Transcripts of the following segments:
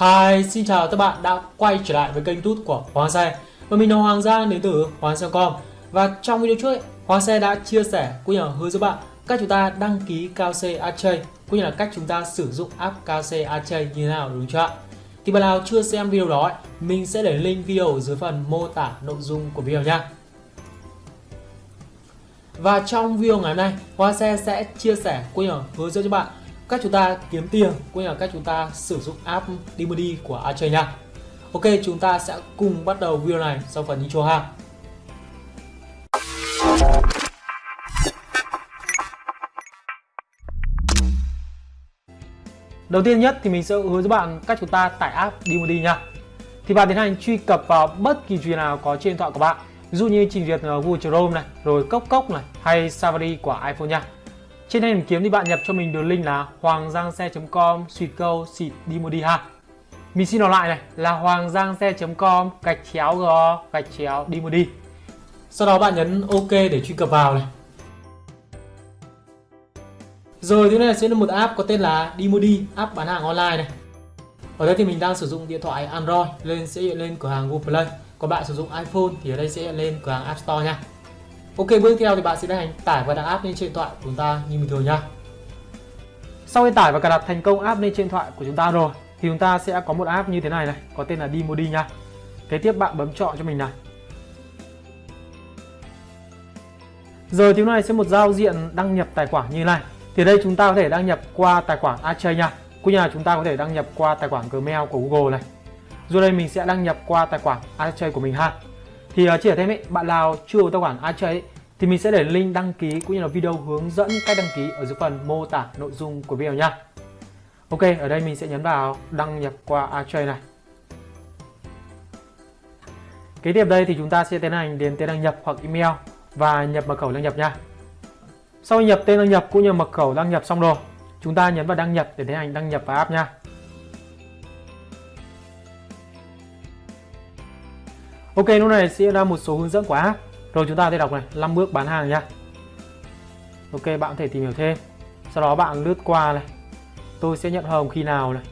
Hi, xin chào các bạn đã quay trở lại với kênh tút của Hoàng Xe. Và mình là Hoàng Giang đến từ Hoàng Xe.com Và trong video trước ấy, Hoàng Xe đã chia sẻ cũng như là hướng dẫn bạn cách chúng ta đăng ký KC Archay cũng như là cách chúng ta sử dụng app KC Archay như thế nào đúng chưa ạ? Thì bạn nào chưa xem video đó ấy, mình sẽ để link video ở dưới phần mô tả nội dung của video nha. Và trong video ngày hôm nay, Hoa Xe sẽ chia sẻ cũng như là hướng dẫn cho bạn cách chúng ta kiếm tiền cũng như là cách chúng ta sử dụng app Dimody của Archer nha. Ok, chúng ta sẽ cùng bắt đầu video này sau phần intro ha. Đầu tiên nhất thì mình sẽ hướng dẫn bạn cách chúng ta tải app Dimody nha. Thì bạn tiến hành truy cập vào bất kỳ trình nào có trên điện thoại của bạn. Ví dụ như trình duyệt Google Chrome này, rồi Cốc Cốc này hay Safari của iPhone nha. Trên hình kiếm thì bạn nhập cho mình đường link là hoanggiangxe.com suy câu xịt đi ha. Mình xin nói lại này là hoanggiangxe.com gạch chéo g gạch chéo đi mua đi Sau đó bạn nhấn OK để truy cập vào này. Rồi thứ này sẽ là một app có tên là Dimodi, app bán hàng online này. Ở đây thì mình đang sử dụng điện thoại Android lên sẽ hiện lên cửa hàng Google Play. Còn bạn sử dụng iPhone thì ở đây sẽ hiện lên cửa hàng App Store nha. Ok, bước theo thì bạn sẽ tiến hành tải và đặt app lên trên điện thoại của chúng ta như bình thường nha. Sau khi tải và cài đặt thành công app lên trên điện thoại của chúng ta rồi thì chúng ta sẽ có một app như thế này này, có tên là Dimodi nha. Kế tiếp bạn bấm chọn cho mình này. Rồi thì này sẽ một giao diện đăng nhập tài khoản như này. Thì đây chúng ta có thể đăng nhập qua tài khoản Ache nha. Cũng như là chúng ta có thể đăng nhập qua tài khoản Gmail của Google này. Rồi đây mình sẽ đăng nhập qua tài khoản Ache của mình ha. Thì à, uh, sẻ thêm ấy, bạn nào chưa có tài khoản Archay thì mình sẽ để link đăng ký cũng như là video hướng dẫn cách đăng ký ở dưới phần mô tả nội dung của video nha. Ok, ở đây mình sẽ nhấn vào đăng nhập qua Archay này. Kế tiếp đây thì chúng ta sẽ tiến hành điền tên đăng nhập hoặc email và nhập mật khẩu đăng nhập nha. Sau khi nhập tên đăng nhập cũng như mật khẩu đăng nhập xong rồi, chúng ta nhấn vào đăng nhập để tiến hành đăng nhập vào app nha. Ok, lúc này sẽ ra một số hướng dẫn của app. Rồi chúng ta sẽ đọc này, 5 bước bán hàng nha. Ok, bạn có thể tìm hiểu thêm. Sau đó bạn lướt qua này. Tôi sẽ nhận hồng khi nào này.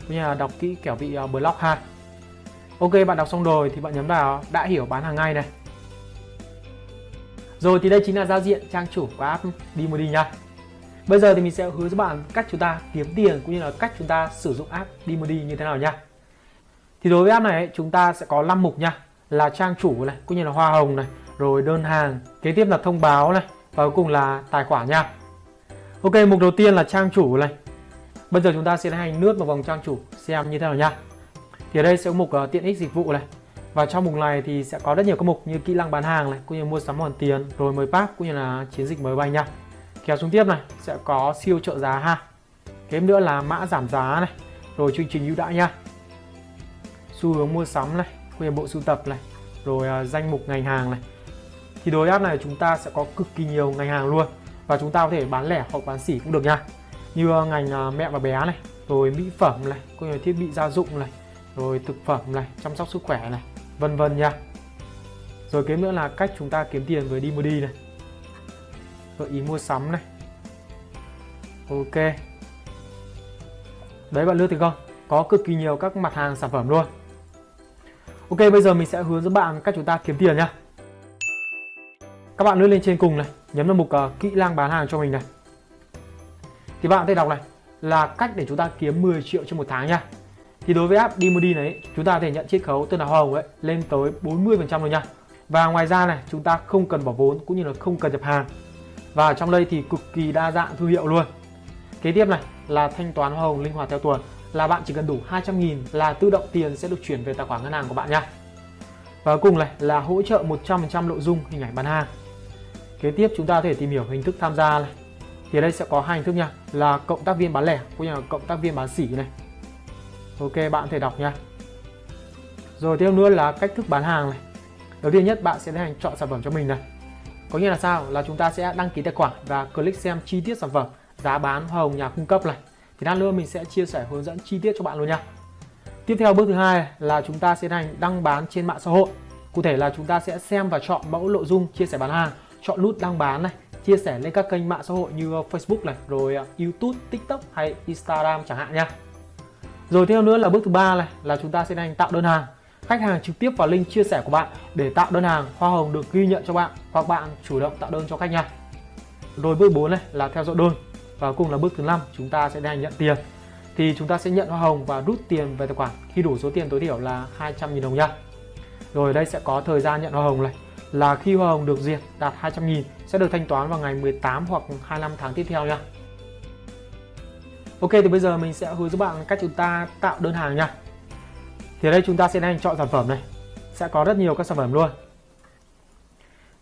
Cũng như là đọc kỹ kiểu bị uh, à, block ha. Ok, bạn đọc xong rồi thì bạn nhấn vào đã hiểu bán hàng ngay này. Rồi thì đây chính là giao diện trang chủ của app Dimody nha. Bây giờ thì mình sẽ hướng dẫn bạn cách chúng ta kiếm tiền cũng như là cách chúng ta sử dụng app Dimody như thế nào nha. Thì đối với app này chúng ta sẽ có 5 mục nha là trang chủ này cũng như là hoa hồng này rồi đơn hàng kế tiếp là thông báo này và cuối cùng là tài khoản nha. Ok mục đầu tiên là trang chủ này. Bây giờ chúng ta sẽ hành lướt vào vòng trang chủ xem như thế nào nha. Thì ở đây sẽ có mục uh, tiện ích dịch vụ này. Và trong mục này thì sẽ có rất nhiều các mục như kỹ năng bán hàng này cũng như mua sắm hoàn tiền rồi mới pack cũng như là chiến dịch mới bay nha. Kéo xuống tiếp này sẽ có siêu trợ giá ha. Kế nữa là mã giảm giá này rồi chương trình ưu đãi nha. Xu hướng mua sắm này về bộ sưu tập này rồi uh, danh mục ngành hàng này. Thì đối app này chúng ta sẽ có cực kỳ nhiều ngành hàng luôn và chúng ta có thể bán lẻ hoặc bán sỉ cũng được nha. Như uh, ngành uh, mẹ và bé này rồi mỹ phẩm này có nhiều thiết bị gia dụng này rồi thực phẩm này chăm sóc sức khỏe này vân vân nha. Rồi kế nữa là cách chúng ta kiếm tiền với Dimody này. Gợi ý mua sắm này. Ok. Đấy bạn lướt thì không? Có cực kỳ nhiều các mặt hàng sản phẩm luôn. Ok bây giờ mình sẽ hướng dẫn bạn cách chúng ta kiếm tiền nhá. Các bạn lướt lên trên cùng này Nhấn vào mục uh, kỹ năng bán hàng cho mình này. Thì bạn có thể đọc này Là cách để chúng ta kiếm 10 triệu trong một tháng nha. Thì đối với app Dimody này Chúng ta có thể nhận chiết khấu từ là hoa hồng ấy Lên tới 40% rồi nha. Và ngoài ra này chúng ta không cần bỏ vốn Cũng như là không cần nhập hàng. Và trong đây thì cực kỳ đa dạng thương hiệu luôn. Kế tiếp này là thanh toán hoa hồng linh hoạt theo tuần là bạn chỉ cần đủ 200.000 là tự động tiền sẽ được chuyển về tài khoản ngân hàng của bạn nha. Và cuối cùng này là hỗ trợ 100% nội dung hình ảnh bán hàng. Kế tiếp chúng ta có thể tìm hiểu hình thức tham gia này. Thì đây sẽ có hai hình thức nha, là cộng tác viên bán lẻ cũng như là cộng tác viên bán sỉ này. Ok, bạn có thể đọc nha. Rồi tiếp nữa là cách thức bán hàng này. Đầu tiên nhất bạn sẽ tiến hành chọn sản phẩm cho mình này. Có nghĩa là sao? Là chúng ta sẽ đăng ký tài khoản và click xem chi tiết sản phẩm, giá bán, hoa hồng nhà cung cấp này thì lát nữa mình sẽ chia sẻ hướng dẫn chi tiết cho bạn luôn nha. Tiếp theo bước thứ hai là chúng ta sẽ hành đăng bán trên mạng xã hội. Cụ thể là chúng ta sẽ xem và chọn mẫu nội dung chia sẻ bán hàng chọn nút đăng bán này chia sẻ lên các kênh mạng xã hội như ờ, Facebook này rồi ờ, YouTube, TikTok hay Instagram chẳng hạn nha. Rồi theo nữa là bước thứ ba này là chúng ta sẽ hành tạo đơn hàng. Khách hàng trực tiếp vào link chia sẻ của bạn để tạo đơn hàng hoa hồng được ghi nhận cho bạn hoặc bạn chủ động tạo đơn cho khách nha. Rồi bước 4 này là theo dõi đơn và cùng là bước thứ năm, chúng ta sẽ đang nhận tiền. Thì chúng ta sẽ nhận hoa hồng và rút tiền về tài khoản. Khi đủ số tiền tối thiểu là 200.000 đồng nha. Rồi đây sẽ có thời gian nhận hoa hồng này. Là khi hoa hồng được duyệt đạt 200.000 sẽ được thanh toán vào ngày 18 hoặc 25 tháng tiếp theo nha. Ok, thì bây giờ mình sẽ hướng dẫn bạn cách chúng ta tạo đơn hàng nha. Thì ở đây, chúng ta sẽ đang chọn sản phẩm này. Sẽ có rất nhiều các sản phẩm luôn.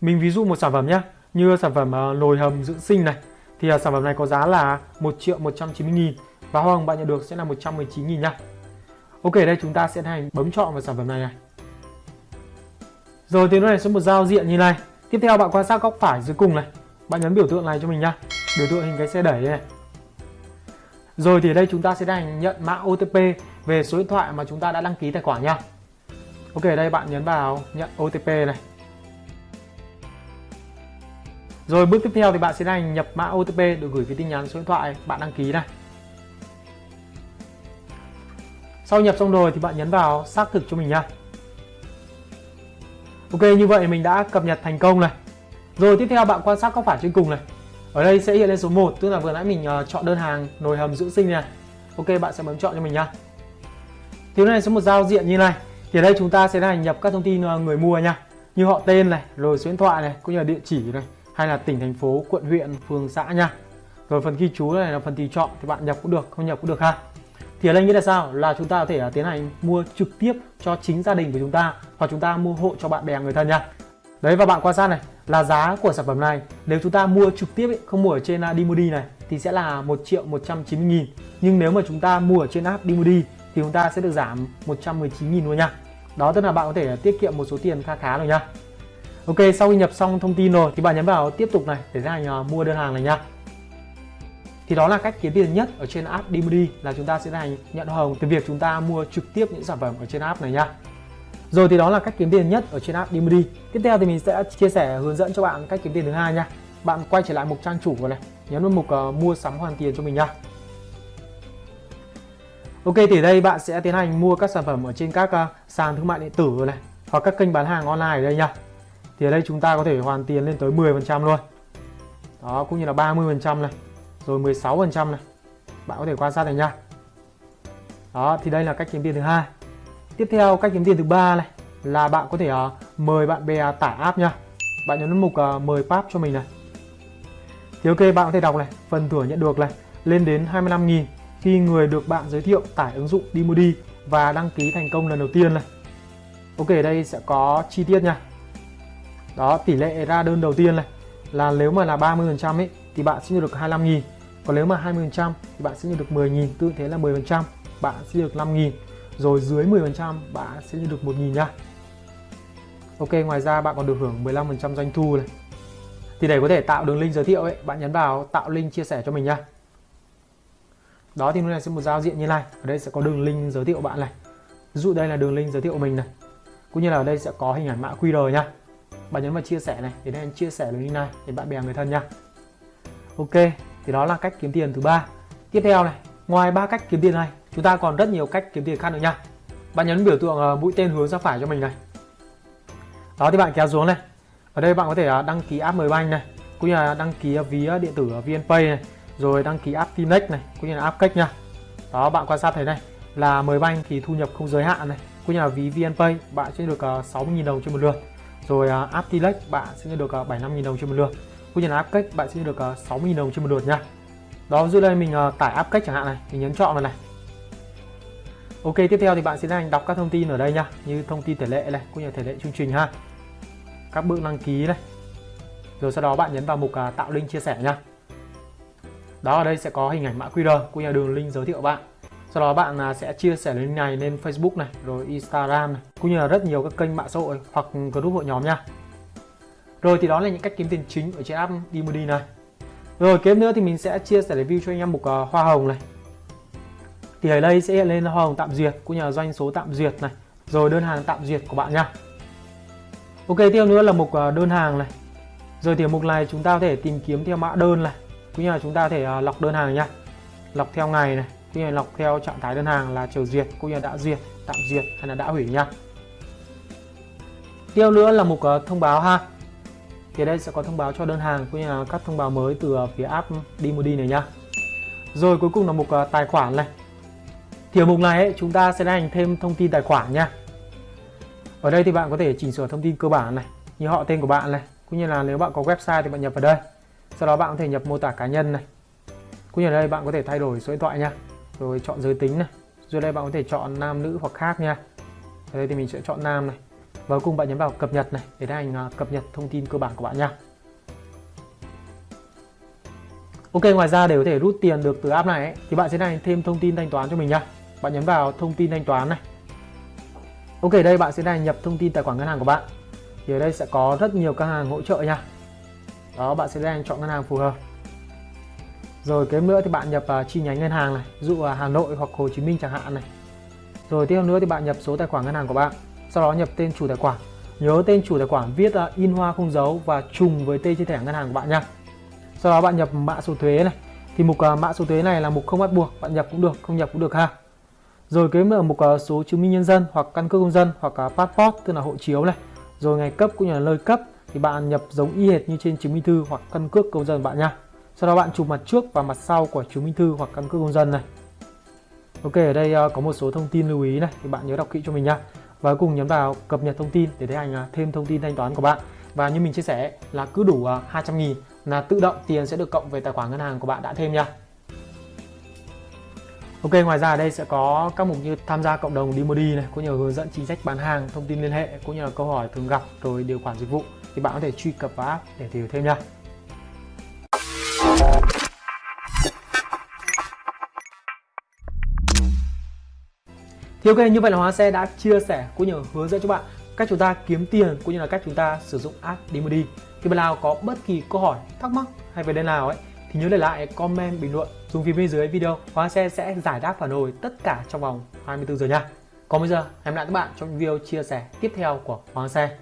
Mình ví dụ một sản phẩm nhé như sản phẩm ờ, nồi hầm dưỡng sinh này thì uh, sản phẩm này có giá là 1 triệu 190 nghìn. Và hoa hồng bạn nhận được sẽ là 119 nghìn nha Ok đây chúng ta sẽ hành bấm chọn vào sản phẩm này này. Rồi thì nó này sẽ một giao diện như này. Tiếp theo bạn quan sát góc phải dưới cùng này. Bạn nhấn biểu tượng này cho mình nha biểu tượng hình cái xe đẩy này. Rồi thì đây chúng ta sẽ hành nhận mã OTP về số điện thoại mà chúng ta đã đăng ký tài khoản nha Ok đây bạn nhấn vào nhận OTP này. Rồi bước tiếp theo thì bạn sẽ hành nhập mã OTP được gửi về tin nhắn số điện thoại bạn đăng ký này. Sau nhập xong rồi thì bạn nhấn vào xác thực cho mình nha Ok như vậy mình đã cập nhật thành công này. Rồi tiếp theo bạn quan sát góc phải trên cùng này. Ở đây sẽ hiện lên số 1 tức là vừa nãy mình ờ, chọn đơn hàng nồi hầm dưỡng sinh này. Ok bạn sẽ bấm chọn cho mình nha Thứ này sẽ một giao diện như này. Thì ở đây chúng ta sẽ hành nhập các thông tin ờ, người mua nha Như họ tên này, rồi số điện thoại này, cũng như là địa chỉ này. Hay là tỉnh, thành phố, quận, huyện, phường, xã nha. Rồi phần ghi chú này là phần tùy chọn thì bạn nhập cũng được, không nhập cũng được ha. Thì ở đây nghĩa là sao? Là chúng ta có thể à, tiến hành mua trực tiếp cho chính gia đình của chúng ta hoặc chúng ta mua hộ cho bạn bè người thân nha. Đấy và bạn quan sát này là giá của sản phẩm này nếu chúng ta mua trực tiếp ấy, không mua ở trên uh, Dimodi này thì sẽ là 1 triệu 190 nghìn. Nhưng nếu mà chúng ta mua ở trên app Dimodi thì chúng ta sẽ được giảm 119 nghìn luôn nha. Đó tức là bạn có thể tiết kiệm một số tiền khá khá rồi nha. Ok sau khi nhập xong thông tin rồi thì bạn nhấn vào tiếp tục này để tiến hành uh, mua đơn hàng này nha thì đó là cách kiếm tiền nhất ở trên app Dimody là chúng ta sẽ hành nhận hồng từ việc chúng ta mua trực tiếp những sản phẩm ở trên app này nha rồi thì đó là cách kiếm tiền nhất ở trên app Dimody tiếp theo thì mình sẽ chia sẻ hướng dẫn cho bạn cách kiếm tiền thứ hai nha bạn quay trở lại mục trang chủ của này nhấn vào mục uh, mua sắm hoàn tiền cho mình nha Ok thì đây bạn sẽ tiến hành mua các sản phẩm ở trên các uh, sàn thương mại điện tử này hoặc các kênh bán hàng online ở đây nha thì ở đây chúng ta có thể hoàn tiền lên tới 10% luôn. Đó cũng như là 30% này rồi 16% này. Bạn có thể quan sát này nha. Đó thì đây là cách kiếm tiền thứ hai. Tiếp theo cách kiếm tiền thứ ba này là bạn có thể uh, mời bạn bè tải app nha. Bạn nhấn mục uh, mời pap cho mình này. Thì ok bạn có thể đọc này phần thưởng nhận được này lên đến 25.000 khi người được bạn giới thiệu tải ứng dụng Dimodi và đăng ký thành công lần đầu tiên này. Ok đây sẽ có chi tiết nha đó, tỷ lệ ra đơn đầu tiên này là nếu mà là 30% ấy, thì bạn sẽ nhận được 25.000 còn nếu mà 20% thì bạn sẽ nhận được 10.000 tương thế là 10% bạn sẽ được 5.000 rồi dưới 10% bạn sẽ nhận được 1.000 nha Ok, ngoài ra bạn còn được hưởng 15% doanh thu này. Thì để có thể tạo đường link giới thiệu ấy, bạn nhấn vào tạo link chia sẻ cho mình nha đó, thì lúc này sẽ một giao diện như này. Ở đây sẽ có đường link giới thiệu bạn này. Ví dụ đây là đường link giới thiệu mình này. Cũng như là ở đây sẽ có hình ảnh mã QR nha bạn nhấn vào chia sẻ này để nên chia sẻ đường link này để bạn bè người thân nha ok, thì đó là cách kiếm tiền thứ ba. Tiếp theo này, ngoài ba cách kiếm tiền này, chúng ta còn rất nhiều cách kiếm tiền khác nữa nha bạn nhấn biểu tượng ờ, mũi tên hướng ra phải cho mình này. Đó, thì bạn kéo xuống này. Ở đây bạn có thể ờ, đăng ký app Mbank này, cũng như là đăng ký ờ, ví điện tử VNPay này, rồi đăng ký app Tinex này, cũng như là app cách nha. Đó, bạn quan sát thấy này, là Mbank thì thu nhập không giới hạn này, cũng như là ví VNPay, bạn sẽ được 60.000 đồng trên một lượt rồi à, uh, Aptilex bạn sẽ được à, uh, 75.000 đồng trên một lượt. Cũng như là áp cách bạn sẽ được uh, ờ, 60.000 đồng trên một lượt nha. Đó dưới đây mình uh, tải áp cách chẳng hạn này mình nhấn chọn vào này. Ok tiếp theo thì bạn sẽ hành đọc các thông tin ở đây nha như thông tin thể lệ này cũng như thể lệ chương trình ha. Các bước đăng ký này. Rồi sau đó bạn nhấn vào mục uh, tạo link chia sẻ nha. Đó ở đây sẽ có hình ảnh mã QR cũng như đường link giới thiệu bạn sau đó bạn à, sẽ chia sẻ link này lên Facebook này rồi Instagram này cũng như là rất nhiều các kênh mạng xã hội hoặc group hội nhóm nha rồi thì đó là những cách kiếm tiền chính ở trên app Dimody này. Rồi kế nữa thì mình sẽ chia sẻ review cho anh em mục uh, à, hoa hồng này. Thì ở đây sẽ hiện lên hoa hồng tạm duyệt cũng như là doanh số tạm duyệt này, rồi đơn hàng tạm duyệt của bạn nha. Ok tiếp nữa là mục uh, đơn hàng này. Rồi thì mục này chúng ta có thể tìm kiếm theo mã đơn này, cũng như là chúng ta có thể uh, lọc đơn hàng nha. Lọc theo ngày này, cũng như lọc theo trạng thái đơn hàng là chờ duyệt cũng như đã duyệt tạm duyệt hay là đã hủy nha. Tiếp nữa là mục ờ, thông báo ha. Thì đây sẽ có thông báo cho đơn hàng cũng như là các thông báo mới từ ờ, phía app Dimodi này nha. Rồi cuối cùng là mục ờ, tài khoản này. Thì ở mục này ấy, chúng ta sẽ hành thêm thông tin tài khoản nha. Ở đây thì bạn có thể chỉnh sửa thông tin cơ bản này như họ tên của bạn này cũng như là nếu bạn có website thì bạn nhập vào đây. Sau đó bạn có thể nhập mô tả cá nhân này. Cũng như ở đây bạn có thể thay đổi số điện thoại nha rồi chọn giới tính này. Rồi đây bạn có thể chọn nam nữ hoặc khác nha. Ở đây thì mình sẽ chọn nam này. Và cuối cùng bạn nhấn vào cập nhật này để hành cập nhật thông tin cơ bản của bạn nha. Ok ngoài ra để có thể rút tiền được từ app này ấy, thì bạn sẽ này thêm thông tin thanh toán cho mình nha. Bạn nhấn vào thông tin thanh toán này. Ok đây bạn sẽ này nhập thông tin tài khoản ngân hàng của bạn. Thì ở đây sẽ có rất nhiều các hàng hỗ trợ nha. Đó bạn sẽ đang chọn ngân hàng phù hợp rồi kế nữa thì bạn nhập uh, chi nhánh ngân hàng này ví dụ uh, Hà Nội hoặc Hồ Chí Minh chẳng hạn này. Rồi tiếp theo nữa thì bạn nhập số tài khoản ngân hàng của bạn sau đó nhập tên chủ tài khoản. Nhớ tên chủ tài khoản viết uh, in hoa không dấu và trùng với tên trên thẻ ngân hàng của bạn nha. Sau đó bạn nhập mã số thuế này. Thì mục uh, mã số thuế này là mục không bắt buộc bạn nhập cũng được không nhập cũng được ha. Rồi kế nữa mục uh, số chứng minh nhân dân hoặc căn cước công dân hoặc uh, passport tức là hộ chiếu này. Rồi ngày cấp cũng như là nơi cấp thì bạn nhập giống y hệt như trên chứng minh thư hoặc căn cước công dân bạn nha sau đó bạn chụp mặt trước và mặt sau của chứng minh thư hoặc căn cước công dân này. Ok ở đây ờ, có một số thông tin lưu ý này thì bạn nhớ đọc kỹ cho mình nha và cùng nhấn vào cập nhật thông tin để thấy hành à, thêm thông tin thanh toán của bạn. Và như mình chia sẻ là cứ đủ ờ, 200 nghìn là tự động tiền sẽ được cộng về tài khoản ngân hàng của bạn đã thêm nha. Ok, ngoài ra ở đây sẽ có các mục như tham gia cộng đồng Dimodi này, cũng như hướng dẫn chính sách bán hàng, thông tin liên hệ, cũng như là câu hỏi thường gặp, rồi điều khoản dịch vụ. Thì bạn có thể truy cập vào app để tìm thêm nha. Thì ok, như vậy là Hóa Xe đã chia sẻ cũng như hướng dẫn cho bạn cách chúng ta kiếm tiền cũng như là cách chúng ta sử dụng app Dimodi. Thì bạn nào có bất kỳ câu hỏi, thắc mắc hay về đây nào ấy thì nhớ để lại comment bình luận dùng phía bên dưới video Hóa Xe sẽ giải đáp phản hồi tất cả trong vòng 24 giờ nha. Còn bây giờ, hẹn gặp lại các bạn trong video chia sẻ tiếp theo của Hoàng Xe.